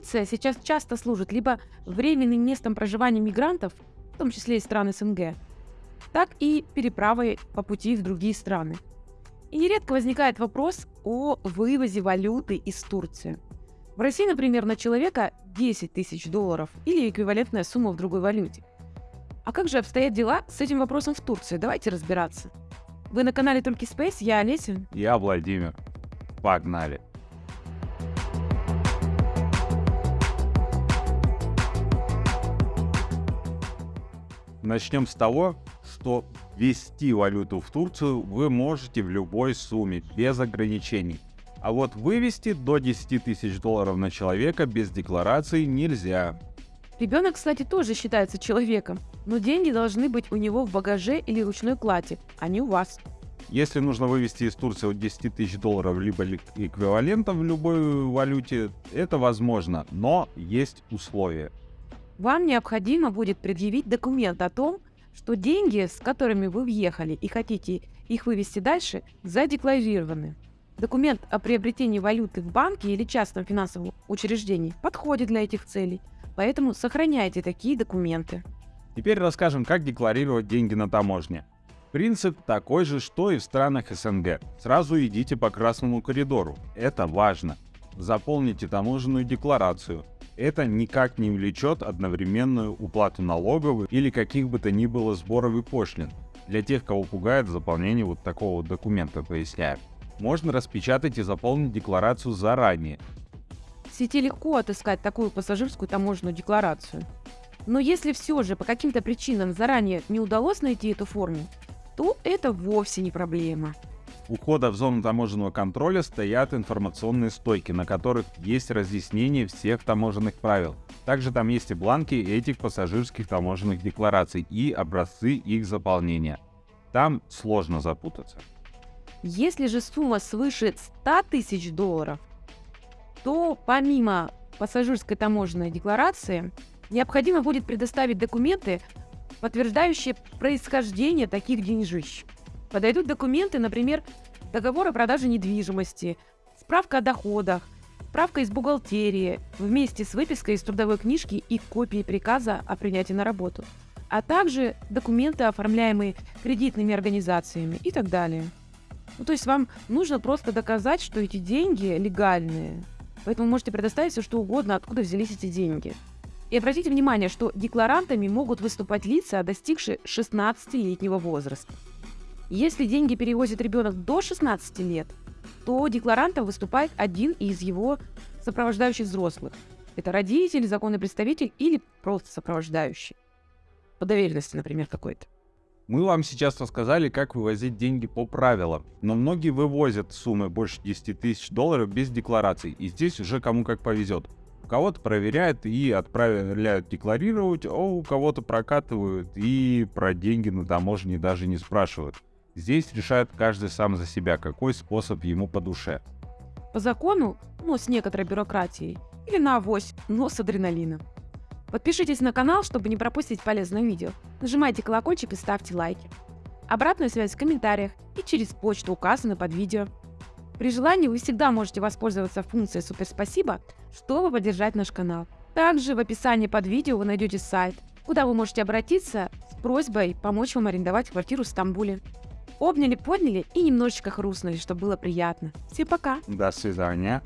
Турция сейчас часто служит либо временным местом проживания мигрантов, в том числе и стран СНГ, так и переправой по пути в другие страны. И нередко возникает вопрос о вывозе валюты из Турции. В России, например, на человека 10 тысяч долларов или эквивалентная сумма в другой валюте. А как же обстоят дела с этим вопросом в Турции? Давайте разбираться. Вы на канале Только Space, я Олеся. Я Владимир. Погнали. Начнем с того, что ввести валюту в Турцию вы можете в любой сумме, без ограничений. А вот вывести до 10 тысяч долларов на человека без декларации нельзя. Ребенок, кстати, тоже считается человеком, но деньги должны быть у него в багаже или ручной кладе, а не у вас. Если нужно вывести из Турции от 10 тысяч долларов либо эквивалентом в любой валюте, это возможно, но есть условия. Вам необходимо будет предъявить документ о том, что деньги, с которыми вы въехали и хотите их вывести дальше, задекларированы. Документ о приобретении валюты в банке или частном финансовом учреждении подходит для этих целей, поэтому сохраняйте такие документы. Теперь расскажем, как декларировать деньги на таможне. Принцип такой же, что и в странах СНГ. Сразу идите по красному коридору. Это важно. Заполните таможенную декларацию. Это никак не влечет одновременную уплату налогов или каких бы то ни было сборов и пошлин. Для тех, кого пугает заполнение вот такого документа, поясняю. Можно распечатать и заполнить декларацию заранее. В сети легко отыскать такую пассажирскую таможенную декларацию. Но если все же по каким-то причинам заранее не удалось найти эту форму, то это вовсе не проблема. У входа в зону таможенного контроля стоят информационные стойки, на которых есть разъяснение всех таможенных правил. Также там есть и бланки этих пассажирских таможенных деклараций и образцы их заполнения. Там сложно запутаться. Если же сумма свыше 100 тысяч долларов, то помимо пассажирской таможенной декларации необходимо будет предоставить документы, подтверждающие происхождение таких денежищ. Подойдут документы, например, договор о продаже недвижимости, справка о доходах, справка из бухгалтерии вместе с выпиской из трудовой книжки и копией приказа о принятии на работу, а также документы, оформляемые кредитными организациями и так далее. Ну, то есть вам нужно просто доказать, что эти деньги легальные. Поэтому можете предоставить все, что угодно, откуда взялись эти деньги. И обратите внимание, что декларантами могут выступать лица, достигшие 16-летнего возраста. Если деньги перевозит ребенок до 16 лет, то декларантом выступает один из его сопровождающих взрослых. Это родитель, законный представитель или просто сопровождающий. По доверенности, например, какой-то. Мы вам сейчас рассказали, как вывозить деньги по правилам, но многие вывозят суммы больше 10 тысяч долларов без деклараций, и здесь уже кому как повезет. У кого-то проверяют и отправляют декларировать, а у кого-то прокатывают и про деньги на таможне даже не спрашивают. Здесь решает каждый сам за себя, какой способ ему по душе. По закону, но с некоторой бюрократией, или на авось, но с адреналином. Подпишитесь на канал, чтобы не пропустить полезное видео. Нажимайте колокольчик и ставьте лайки. Обратную связь в комментариях и через почту указана под видео. При желании вы всегда можете воспользоваться функцией «Супер спасибо», чтобы поддержать наш канал. Также в описании под видео вы найдете сайт, куда вы можете обратиться с просьбой помочь вам арендовать квартиру в Стамбуле. Обняли, подняли и немножечко хрустнули, чтобы было приятно. Всем пока. До свидания.